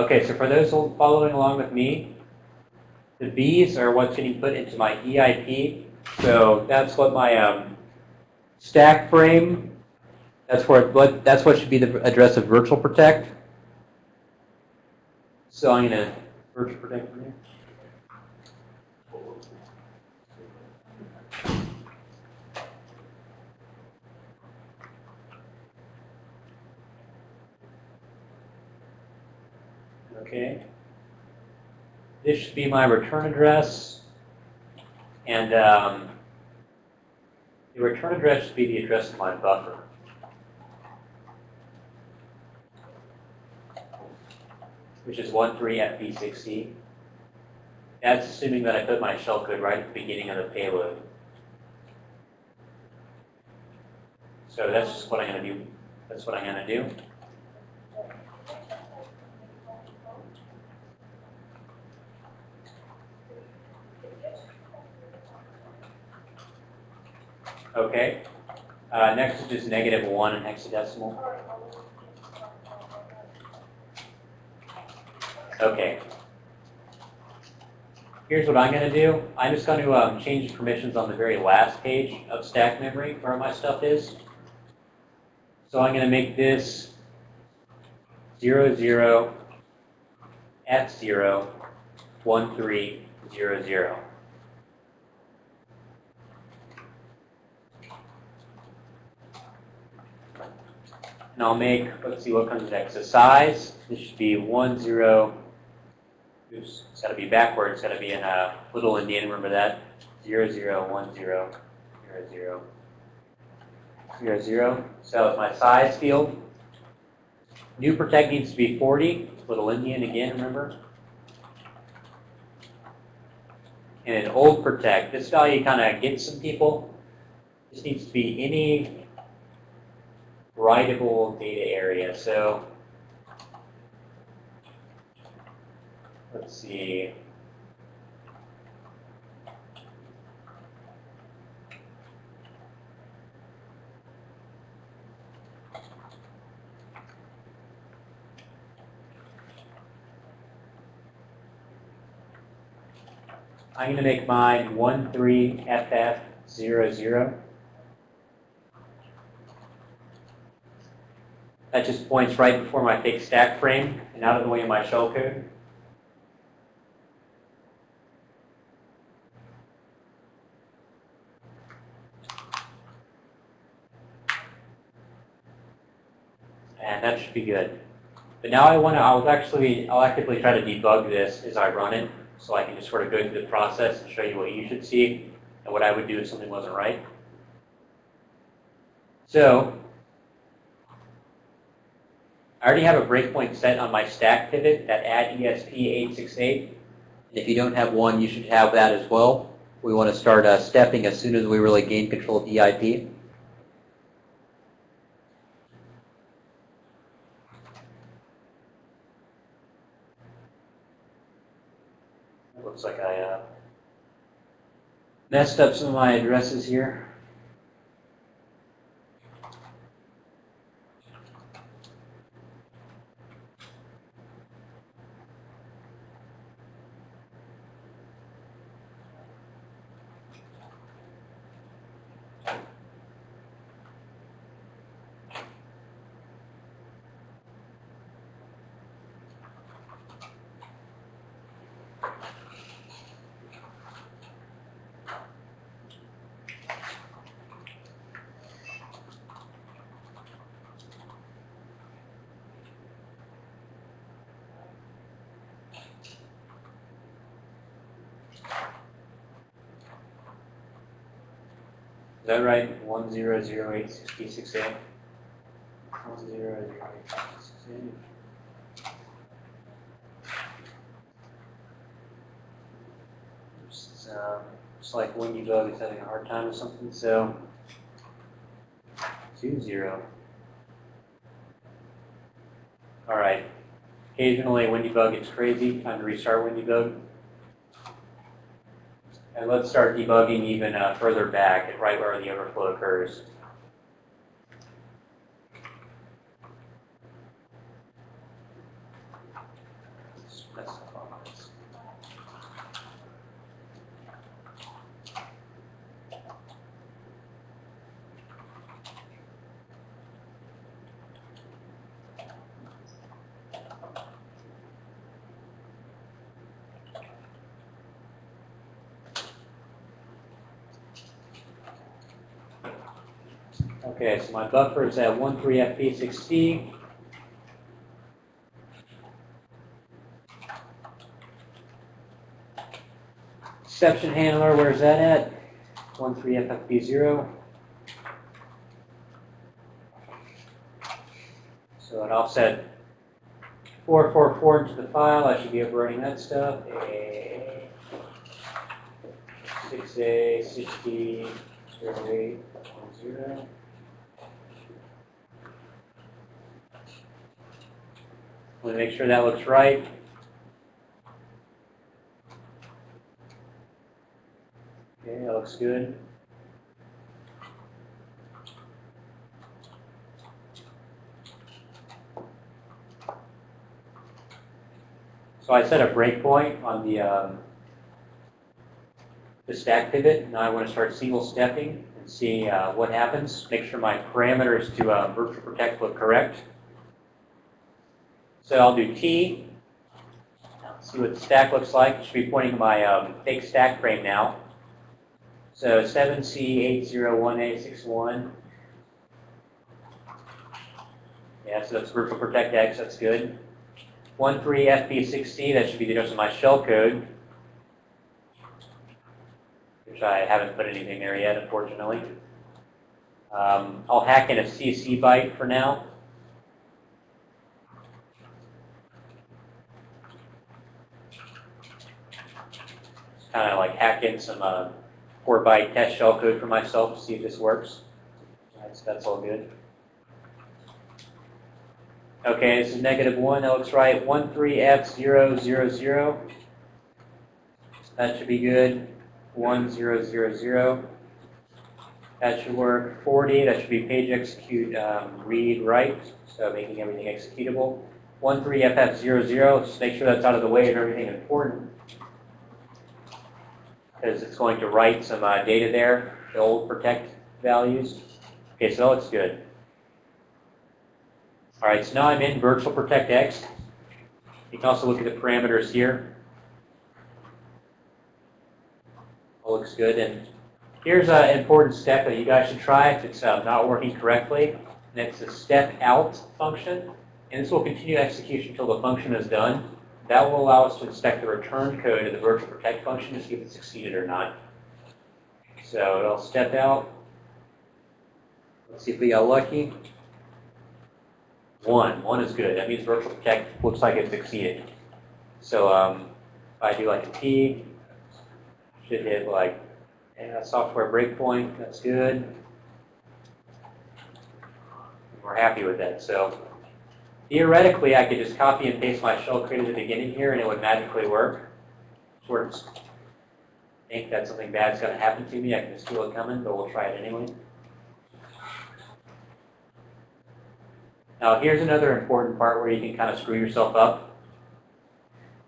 Okay, so for those following along with me, the B's are what's getting put into my EIP. So that's what my um, stack frame, that's where what that's what should be the address of virtual protect. So I'm going to virtual protect from here. Okay. This should be my return address. And um, the return address should be the address of my buffer. which is 13FB60. That's assuming that I put my shellcode right at the beginning of the payload. So that's what I'm going to do. That's what I'm going to do. Okay. Uh, next is just negative 1 in hexadecimal. Okay. Here's what I'm going to do. I'm just going to um, change the permissions on the very last page of stack memory where my stuff is. So I'm going to make this 0, 0, F0, 1, 3, 0, 0. And I'll make, let's see what comes next. The size, this should be 1, 0, oops, it's got to be backwards. It's got to be in a little Indian, remember that? 0, 0, 1, 0, 0, 0, 0, 0. So my size field. New protect needs to be 40. Little Indian again, remember? And an old protect, this value kind of gets some people. This needs to be any writable data area. So let's see. I'm going to make mine 13FF00. That just points right before my fake stack frame and out of the way of my shellcode. And that should be good. But now I want to, I'll actually, I'll actively try to debug this as I run it so I can just sort of go through the process and show you what you should see and what I would do if something wasn't right. So I already have a breakpoint set on my stack pivot that add ESP868. And if you don't have one, you should have that as well. We want to start uh, stepping as soon as we really gain control of the EIP. Looks like I uh, messed up some of my addresses here. Zero eight six eight. It's, um, it's like Windy Bug is having a hard time or something. So two zero. All right. Occasionally, Windy Bug gets crazy. Time to restart Windy Bug. And let's start debugging even uh, further back, right where the overflow occurs. Okay, my buffer is at 13FP6C. Exception handler, where's that at? 13FFP0. So an offset 444 into the file, I should be overwriting that stuff. A 6A 60 08 10. Want to make sure that looks right. Okay, that looks good. So I set a breakpoint on the um, the stack pivot. Now I want to start single stepping and see uh, what happens. Make sure my parameters to uh, virtual protect look correct. So I'll do T. See what the stack looks like. Should be pointing to my um, fake stack frame now. So 7C801A61. Yeah, so that's virtual protect X. That's good. 13FP6C, that should be the address of my shell code, which I haven't put anything there yet, unfortunately. Um, I'll hack in a CC byte for now. Just kind of like hack in some uh, 4 byte test shell code for myself to see if this works. That's, that's all good. Okay, this is negative 1, that looks right. 13F000. That should be good. 1000. That should work. 40, that should be page execute um, read write, so making everything executable. One 13FF00, just make sure that's out of the way of everything important. Because it's going to write some uh, data there, the old protect values. Okay, so that looks good. All right, so now I'm in Virtual Protect X. You can also look at the parameters here. All looks good. And here's an important step that you guys should try if it's uh, not working correctly. And it's the step out function. And this will continue execution until the function is done. That will allow us to inspect the return code of the virtual protect function to see if it succeeded or not. So it'll step out. Let's see if we got lucky. One. One is good. That means virtual protect looks like it succeeded. So um, if I do like a T, should hit like yeah, software breakpoint. That's good. We're happy with that. So theoretically, I could just copy and paste my shell code at the beginning here, and it would magically work. Works. Think that something bad's going to happen to me. I can just feel it coming, but we'll try it anyway. Now here's another important part where you can kind of screw yourself up.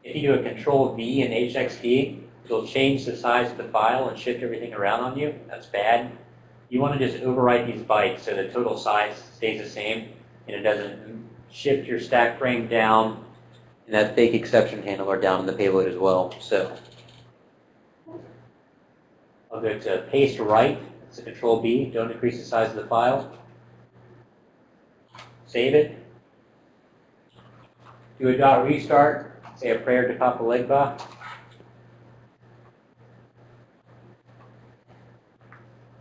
If you do a control V in HXD, it'll change the size of the file and shift everything around on you. That's bad. You want to just overwrite these bytes so the total size stays the same and it doesn't shift your stack frame down and that fake exception handler down in the payload as well. So I'll go to paste write. It's a control B. Don't decrease the size of the file. Save it. Do a dot restart. Say a prayer to Papa Legba.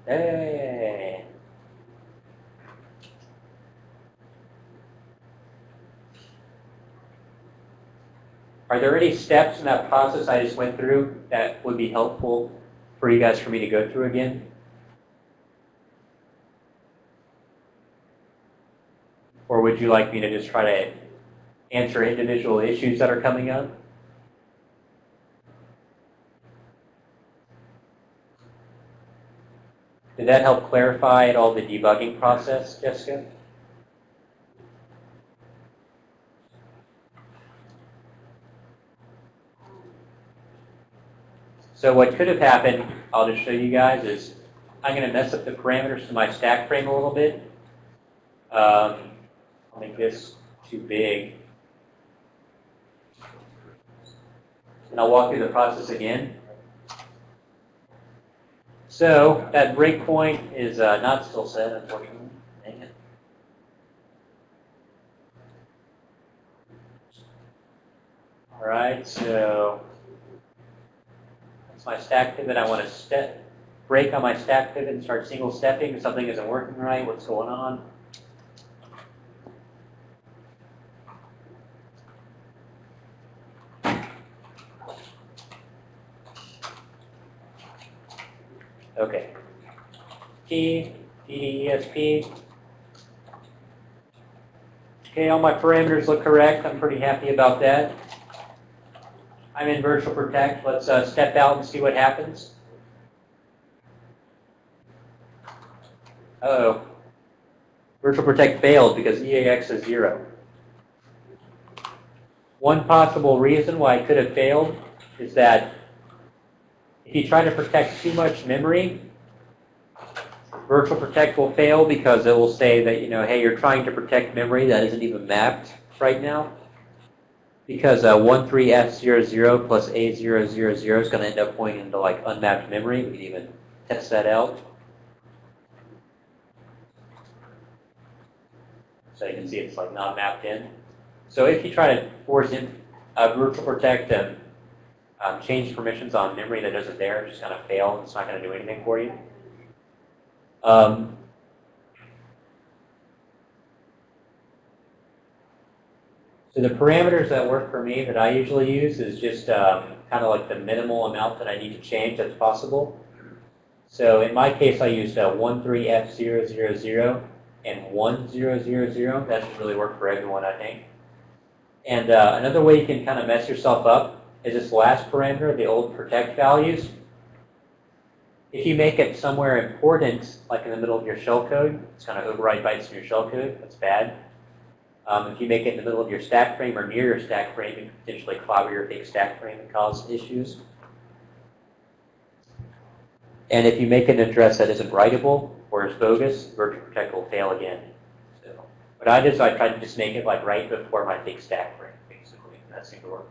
Hey. Are there any steps in that process I just went through that would be helpful for you guys for me to go through again? Or would you like me to just try to answer individual issues that are coming up? Did that help clarify at all the debugging process, Jessica? So what could have happened, I'll just show you guys, is I'm going to mess up the parameters to my stack frame a little bit. Um, I'll make this too big. And I'll walk through the process again. So that breakpoint is uh, not still set, unfortunately. Dang it. All right, so my stack pivot. I want to step, break on my stack pivot and start single stepping. Something isn't working right. What's going on? Okay. P, P, Okay, all my parameters look correct. I'm pretty happy about that. I'm in Virtual Protect. Let's uh, step out and see what happens. Uh-oh. Virtual Protect failed because EAX is zero. One possible reason why it could have failed is that if you try to protect too much memory, Virtual Protect will fail because it will say that, you know, hey, you're trying to protect memory that isn't even mapped right now. Because uh, 13F00 plus A000 is going to end up pointing to like unmapped memory. We can even test that out. So you can see it's like not mapped in. So if you try to force in uh, Virtual Protect and um, change permissions on memory that isn't there, it's just going to fail and it's not going to do anything for you. Um, so the parameters that work for me that I usually use is just um, kind of like the minimal amount that I need to change that's possible. So in my case, I used uh, 13F000 and 1000. That should really work for everyone, I think. And uh, another way you can kind of mess yourself up is this last parameter, the old protect values. If you make it somewhere important, like in the middle of your shellcode, it's going to override bytes in your shellcode. That's bad. Um, if you make it in the middle of your stack frame or near your stack frame, you can potentially clobber your big stack frame and cause issues. And if you make an address that isn't writable or is bogus, Virtual Protect will fail again. So what I did is I tried to just make it like right before my big stack frame, basically. And that seemed to work.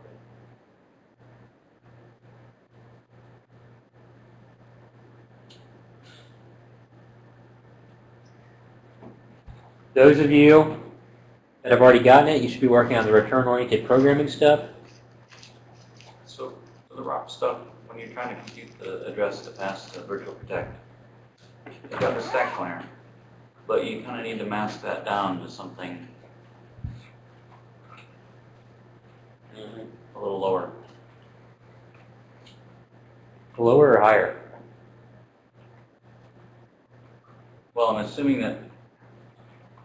Those of you that have already gotten it, you should be working on the return-oriented programming stuff. So for the ROP stuff, when you're trying to compute the address to pass to Virtual Protect, you got the stack pointer, but you kind of need to mask that down to something a little lower. Lower or higher? Well, I'm assuming that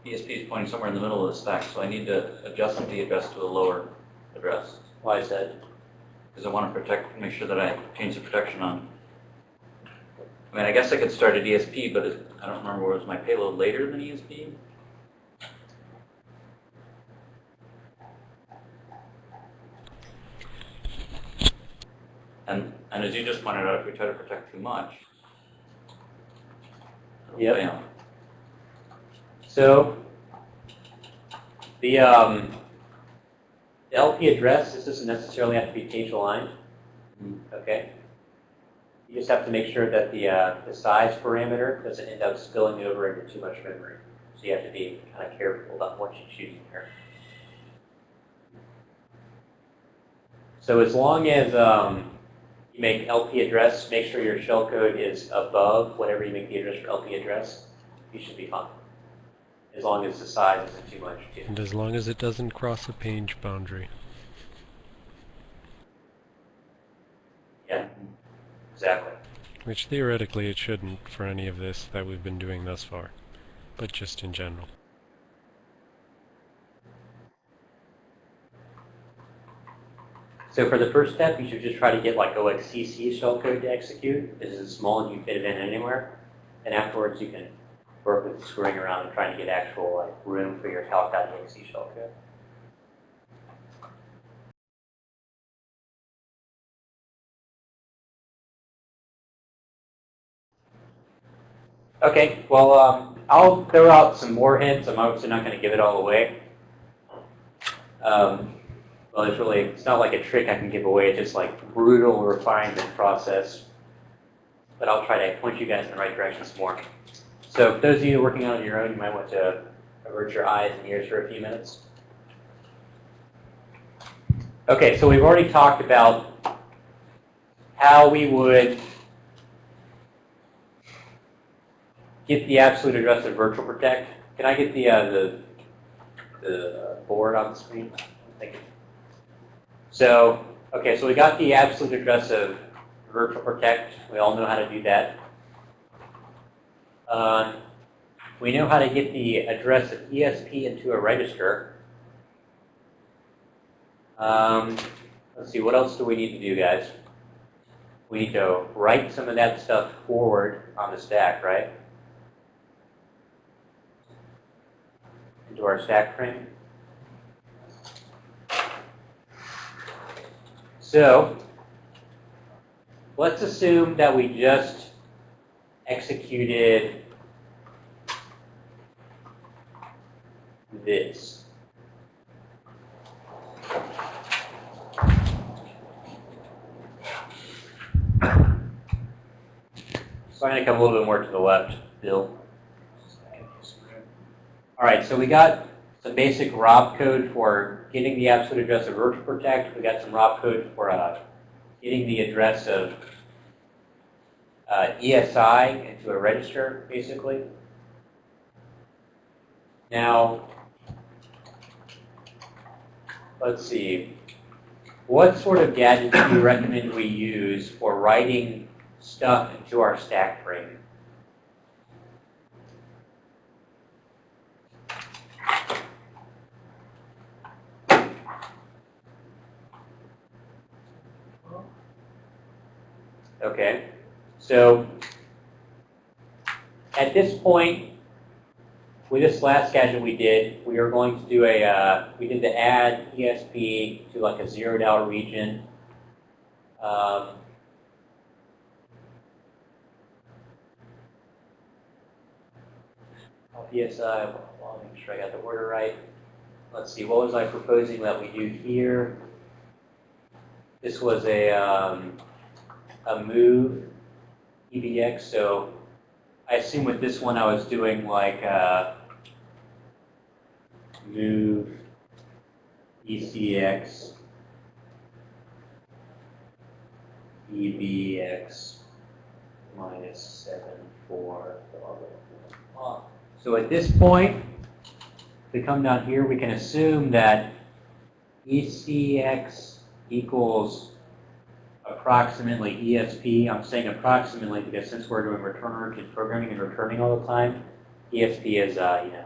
ESP is pointing somewhere in the middle of the stack, so I need to adjust the address to a lower address. Why is that? Because I want to protect, make sure that I change the protection on. I mean, I guess I could start at ESP, but it, I don't remember, where was my payload later than ESP? And, and as you just pointed out, if we try to protect too much, Yep. fail. So the, um, the LP address, this doesn't necessarily have to be page aligned. Okay? You just have to make sure that the, uh, the size parameter doesn't end up spilling over into too much memory. So you have to be kind of careful about what you choose here. So as long as um, you make LP address, make sure your shellcode is above whatever you make the address for LP address, you should be fine. As long as the size isn't too much too. And as long as it doesn't cross a page boundary. Yeah, exactly. Which theoretically it shouldn't for any of this that we've been doing thus far. But just in general. So for the first step, you should just try to get like OXCC shellcode to execute. This is small and you can fit it in anywhere. And afterwards, you can work with screwing around and trying to get actual like room for your calc.exe shellcode. Okay, well, um, I'll throw out some more hints. I'm obviously not going to give it all away. Um, well, it's really, it's not like a trick I can give away. It's just like brutal refinement process. But I'll try to point you guys in the right direction some more. So for those of you working on your own, you might want to avert your eyes and ears for a few minutes. Okay, so we've already talked about how we would get the absolute address of virtual protect. Can I get the uh, the the board on the screen? So, okay, so we got the absolute address of virtual protect. We all know how to do that. Um, we know how to get the address of ESP into a register. Um, let's see, what else do we need to do, guys? We need to write some of that stuff forward on the stack, right? Into our stack frame. So, let's assume that we just executed this. So I'm going to come a little bit more to the left, Bill. All right, so we got some basic ROP code for getting the absolute address of virtual protect. We got some ROP code for uh, getting the address of uh, ESI into a register, basically. Now, let's see. What sort of gadgets do you recommend we use for writing stuff into our stack frame? Okay, so at this point, with this last gadget we did, we are going to do a, uh, we did the add ESP to like a zeroed out region. Um, PSI, well, make sure I got the order right. Let's see, what was I proposing that we do here? This was a, um, a move EBX, so I assume with this one I was doing like uh, move ECX EBX minus 7, 4, blah, blah, blah. So at this point, if we come down here, we can assume that ECX equals approximately ESP. I'm saying approximately because since we're doing return programming and returning all the time, ESP is, uh, you know,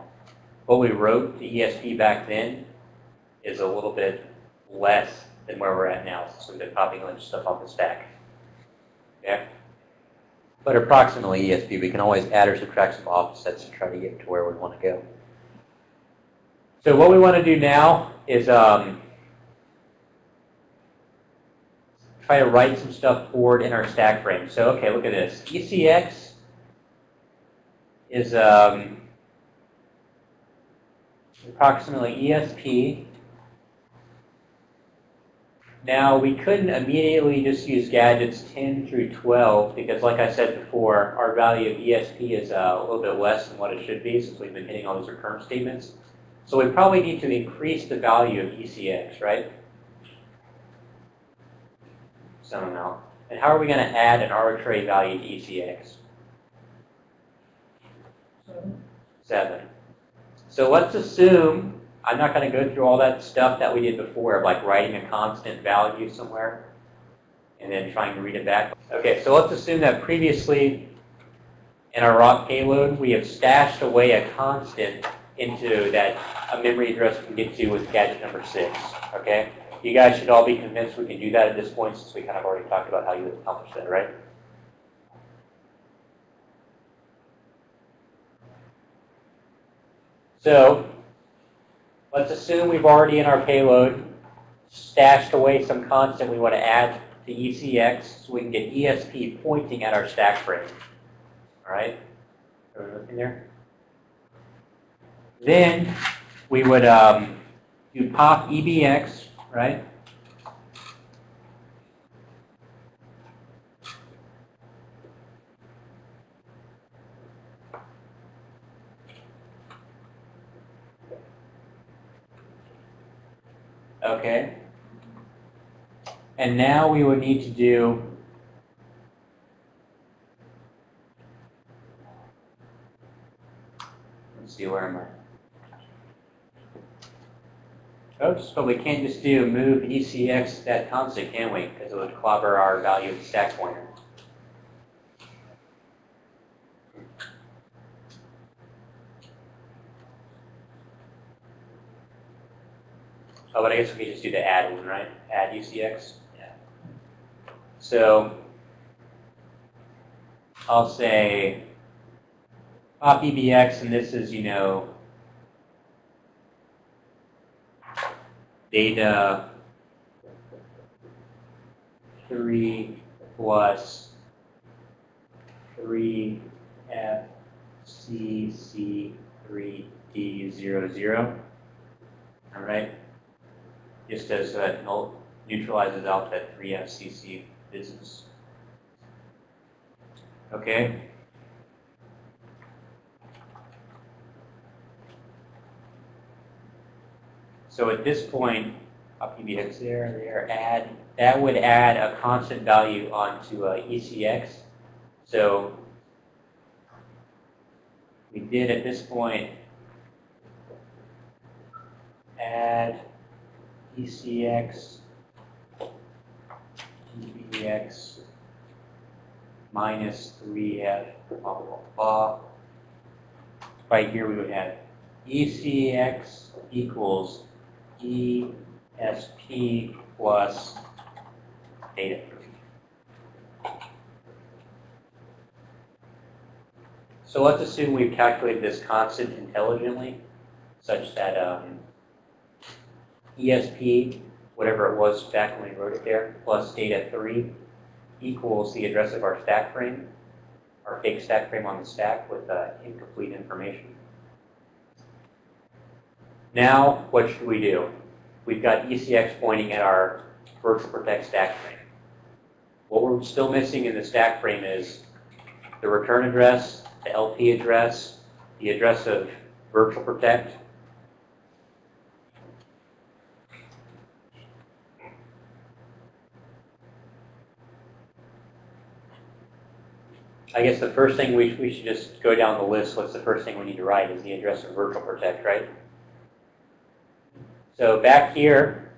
what we wrote to ESP back then is a little bit less than where we're at now since we've been popping a bunch of stuff off the stack. Okay? But approximately ESP, we can always add or subtract some offsets to try to get to where we want to go. So what we want to do now is um, try to write some stuff forward in our stack frame. So, okay, look at this. ECX is um, approximately ESP. Now, we couldn't immediately just use gadgets 10 through 12 because, like I said before, our value of ESP is uh, a little bit less than what it should be since we've been hitting all these return statements. So we probably need to increase the value of ECX, right? Some amount. And how are we going to add an arbitrary value to ECX? 7. So let's assume, I'm not going to go through all that stuff that we did before, of like writing a constant value somewhere and then trying to read it back. Okay, so let's assume that previously in our ROP payload, we have stashed away a constant into that a memory address we can get to with gadget number 6. Okay? You guys should all be convinced we can do that at this point since we kind of already talked about how you would accomplish that, right? So let's assume we've already in our payload stashed away some constant we want to add to ECX so we can get ESP pointing at our stack frame. All right? Looking there? Then we would um, do pop EBX, right? Okay. And now we would need to do Let's see, where am I? Oops, but we can't just do move ECX that constant, can we? Because it would clobber our value of the stack pointer. Oh, but I guess we could just do the add one, right? Add UCX? Yeah. So, I'll say pop EBX, and this is, you know, data 3 plus 3 FCC3D00. All right? Just as uh, that null- neutralizes out that 3 FCC business. Okay? So at this point, up EBX there, there, add, that would add a constant value onto uh, ECX. So we did at this point add ECX, EBX minus 3F, blah, blah, blah. Right here we would have ECX equals ESP plus data. So let's assume we've calculated this constant intelligently, such that um, ESP, whatever it was back when we wrote it there, plus data 3 equals the address of our stack frame, our fake stack frame on the stack with uh, incomplete information. Now, what should we do? We've got ECX pointing at our virtual protect stack frame. What we're still missing in the stack frame is the return address, the LP address, the address of virtual protect. I guess the first thing we, we should just go down the list. What's the first thing we need to write is the address of virtual protect, right? So back here,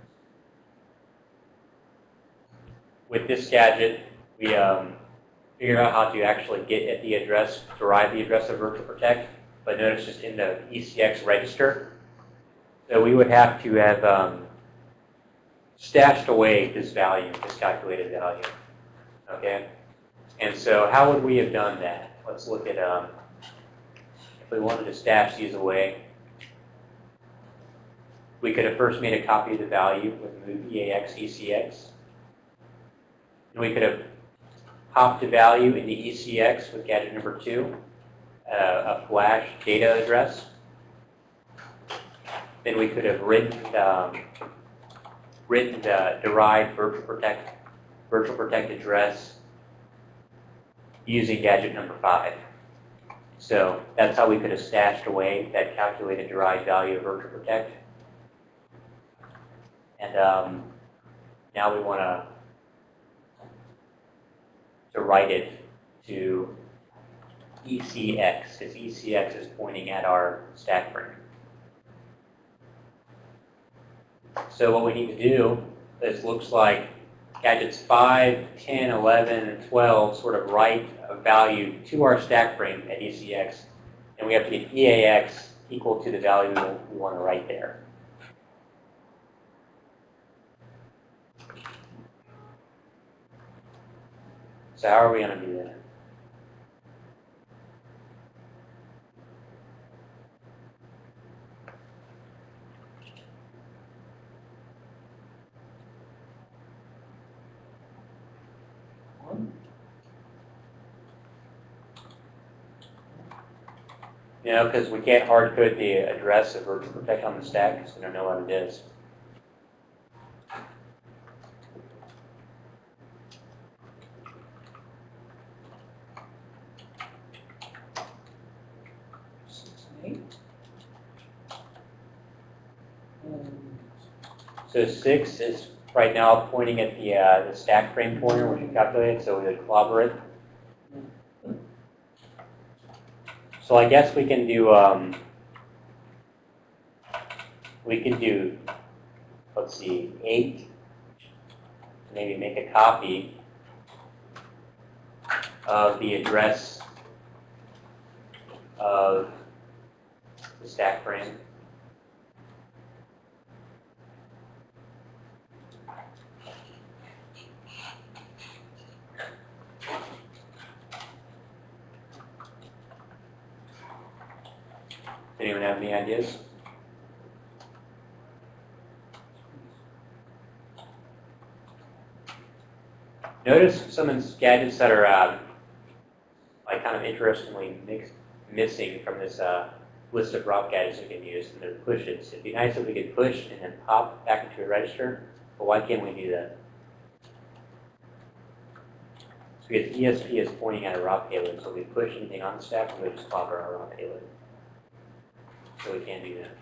with this gadget, we um, figured out how to actually get at the address, derive the address of virtual protect, but notice just in the ECX register. So we would have to have um, stashed away this value, this calculated value. Okay? And so how would we have done that? Let's look at, um, if we wanted to stash these away, we could have first made a copy of the value with move EAX ECX. And we could have popped the value into ECX with gadget number two, uh, a flash data address. Then we could have written, um, written the derived virtual protect, virtual protect address using gadget number five. So that's how we could have stashed away that calculated derived value of virtual protect. And um, now we want to to write it to ECX, because ECX is pointing at our stack frame. So what we need to do this looks like gadgets 5, 10, 11, and 12 sort of write a value to our stack frame at ECX, and we have to get EAX equal to the value we want to write there. So how are we going to do that? You know, because we can't hard code the address of virtual protect on the stack, because we don't know what it is. So six is right now pointing at the, uh, the stack frame pointer, which we calculated, so we it. So I guess we can do, um, we can do, let's see, eight, maybe make a copy of the address of the stack frame. Anyone have any ideas? Notice some of these gadgets that are uh, like kind of interestingly missing from this uh, list of ROP gadgets we can use, and they're pushes. It'd be nice if we could push and then pop back into a register, but why can't we do that? So because ESP is pointing at a ROP payload, so we push anything on the stack, and we just clobber our ROP payload. So we can't do that.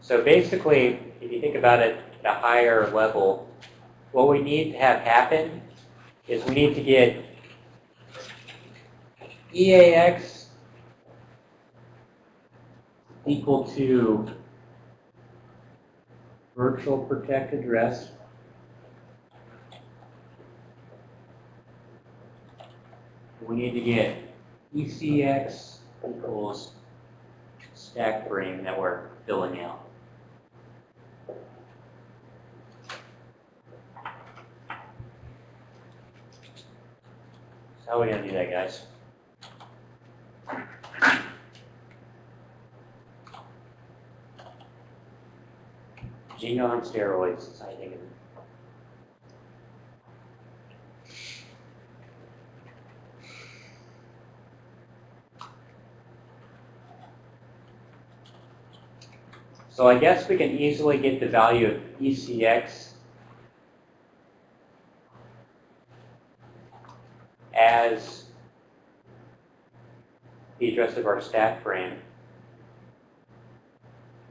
So basically, if you think about it at a higher level, what we need to have happen is we need to get EAX equal to virtual protect address we need to get ECX equals stack frame that we're filling out. So how are we gonna do that, guys? Gino on steroids. So I guess we can easily get the value of ECX as the address of our stack frame.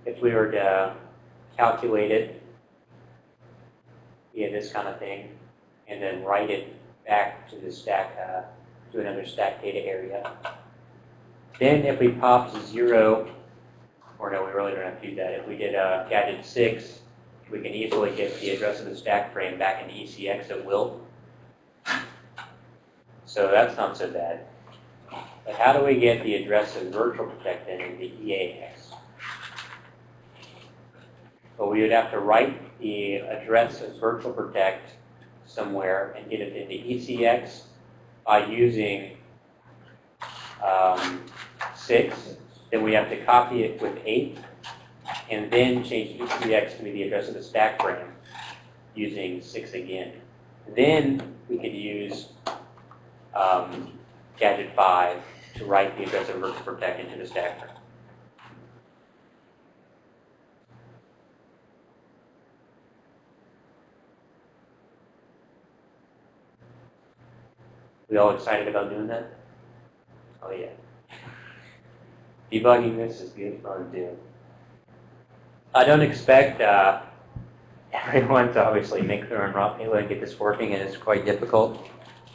If we were to calculate it via this kind of thing, and then write it back to the stack, uh, to another stack data area. Then if we popped zero or no, we really don't have to do that. If we did uh, gadget 6, we can easily get the address of the stack frame back into ECX at will. So that's not so bad. But how do we get the address of virtual protect then into EAX? Well, we would have to write the address of virtual protect somewhere and get it into ECX by using um, 6 then we have to copy it with 8, and then change ECX to be the address of the stack frame using 6 again. Then we could use um, gadget 5 to write the address of virtual protect into the stack frame. We all excited about doing that? Oh yeah. Debugging this is good fun to do. I don't expect uh, everyone to obviously make their own rock payload and get this working, and it's quite difficult.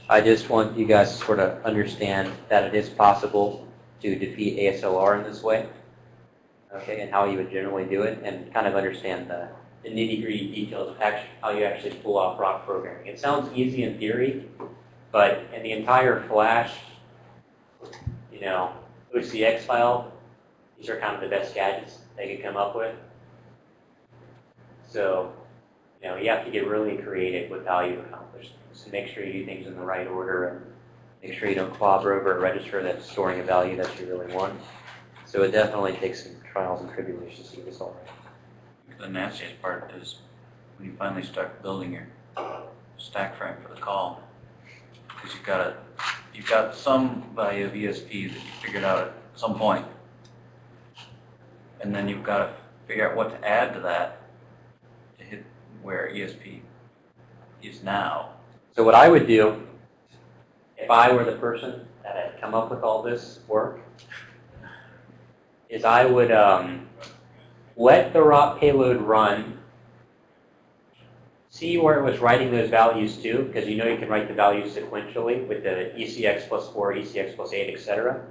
I just want you guys to sort of understand that it is possible to defeat ASLR in this way, okay, and how you would generally do it, and kind of understand the, the nitty-gritty details of how you actually pull off rock programming. It sounds easy in theory, but in the entire Flash, you know, OCX file, these are kind of the best gadgets they could come up with. So, you know, you have to get really creative with how you accomplish things. Make sure you do things in the right order and make sure you don't clobber over a register that's storing a value that you really want. So it definitely takes some trials and tribulations to get this all right. The nastiest part is when you finally start building your stack frame for the call. Because you've got a, you've got some value of ESP that you figured out at some. And then you've got to figure out what to add to that to hit where ESP is now. So what I would do, if I were the person that had come up with all this work, is I would um, let the ROP payload run, see where it was writing those values to, because you know you can write the values sequentially with the ECX plus 4, ECX plus 8, etc.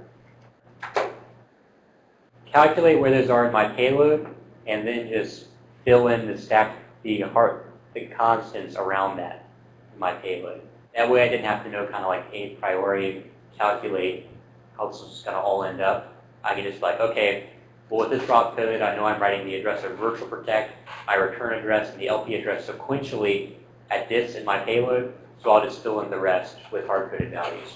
Calculate where those are in my payload, and then just fill in the stack, the heart, the constants around that in my payload. That way I didn't have to know kind of like a priori calculate how this is going to all end up. I can just like, okay, well with this ROP payload, I know I'm writing the address of virtual protect, my return address, and the LP address sequentially at this in my payload, so I'll just fill in the rest with hard-coded values.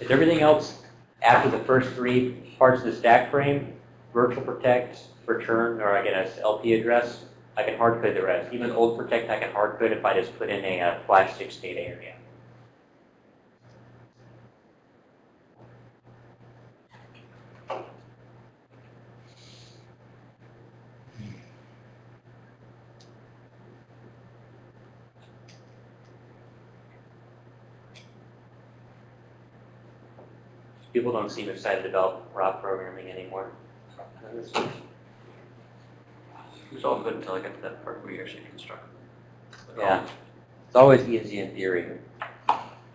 If everything else after the first three parts of the stack frame, virtual protect, return, or I guess LP address, I can hard code the rest. Even old protect I can hard code if I just put in a uh, flash 6 data area. People don't seem excited about raw programming anymore. It's all good until I get to that part where you actually construct. the Yeah. It's always easy in theory.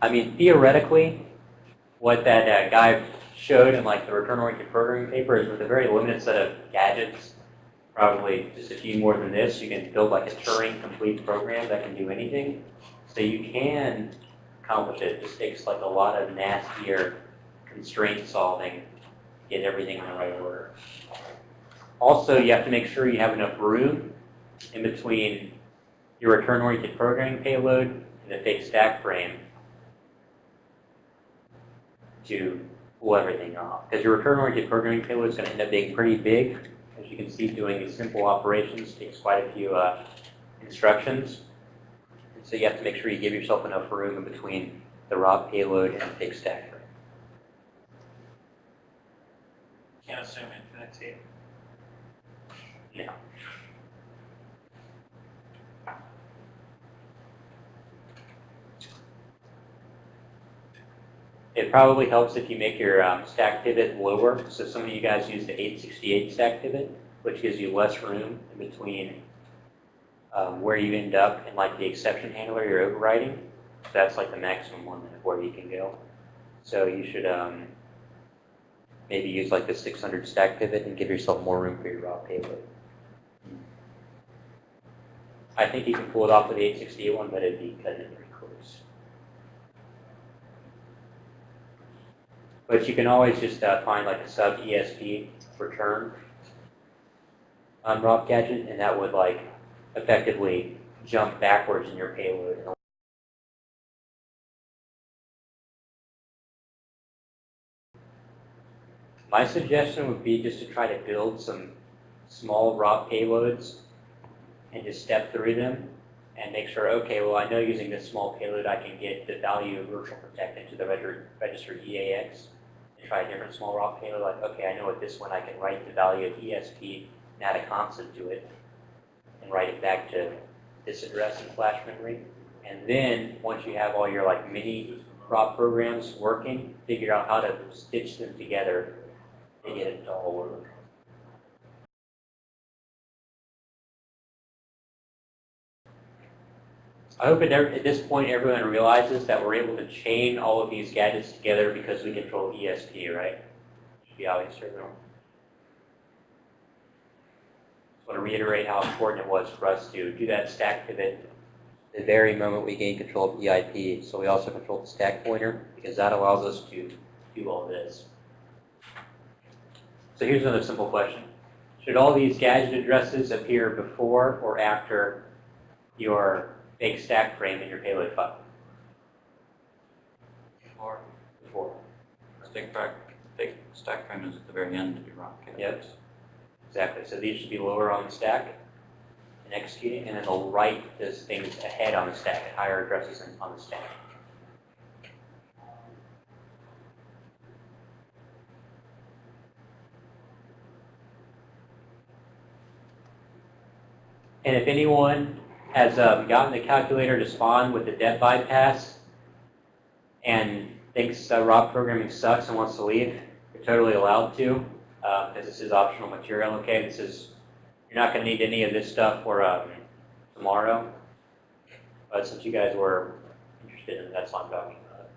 I mean, theoretically, what that uh, guy showed in like the return-oriented programming paper is with a very limited set of gadgets, probably just a few more than this, you can build like a Turing complete program that can do anything. So you can accomplish it. It just takes like a lot of nastier constraint solving get everything in the right order. Also, you have to make sure you have enough room in between your return-oriented programming payload and the fake stack frame to pull everything off. Because your return-oriented programming payload is going to end up being pretty big. As you can see, doing these simple operations takes quite a few uh, instructions. And so you have to make sure you give yourself enough room in between the raw payload and the fake stack Can't assume infinity. No. It probably helps if you make your um, stack pivot lower. So some of you guys use the 868 stack pivot, which gives you less room in between um, where you end up in like the exception handler you're overriding. That's like the maximum one where you can go. So you should um, maybe use like the 600 stack pivot and give yourself more room for your raw payload. I think you can pull it off with the 868 one, but it'd be cutting it pretty close. But you can always just uh, find like a sub ESP return on Rob Gadget, and that would like effectively jump backwards in your payload. My suggestion would be just to try to build some small raw payloads and just step through them and make sure, okay, well, I know using this small payload I can get the value of virtual protect into the registered EAX and try a different small raw payload. Like, okay, I know with this one I can write the value of ESP and add a constant to it and write it back to this address in flash memory. And then once you have all your like mini raw programs working, figure out how to stitch them together get it all. I hope at, this point everyone realizes that we're able to chain all of these gadgets together because we control ESP, right? Should be obvious to everyone. Just want to reiterate how important it was for us to do that stack pivot the very moment we gain control of EIP. So we also control the stack pointer because that allows us to do all this. So here's another simple question. Should all these gadget addresses appear before or after your fake stack frame in your payload file? Or Before. stick back, stack frame is at the very end of your rock. Yep. Exactly. So these should be lower on the stack and executing, and then they'll write those things ahead on the stack, at higher addresses on the stack. And if anyone has um, gotten the calculator to spawn with the debt bypass, and thinks uh, rock programming sucks and wants to leave, you're totally allowed to, because this is optional material, okay? This is, you're not going to need any of this stuff for um, tomorrow. But since you guys were interested in that's why I'm talking about.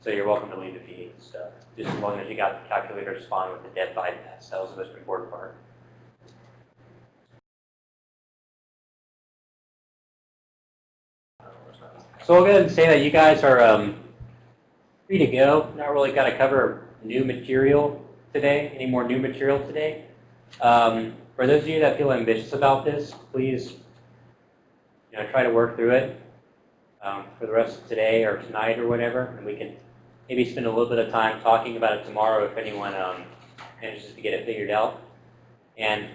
So you're welcome to leave if you need stuff, just as long as you got the calculator responding with the dead bypass. That was the most important part. So I'll go ahead and say that you guys are um, free to go. Not really got to cover new material today, any more new material today. Um, for those of you that feel ambitious about this, please you know, try to work through it um, for the rest of today or tonight or whatever, and we can maybe spend a little bit of time talking about it tomorrow if anyone um, manages to get it figured out. And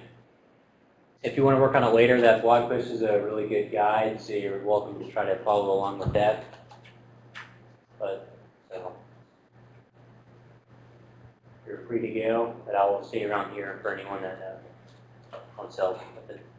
if you want to work on it later, that blog post is a really good guide, so you're welcome to try to follow along with that. But, so, you're free to go, but I will stay around here for anyone that uh, wants help with it.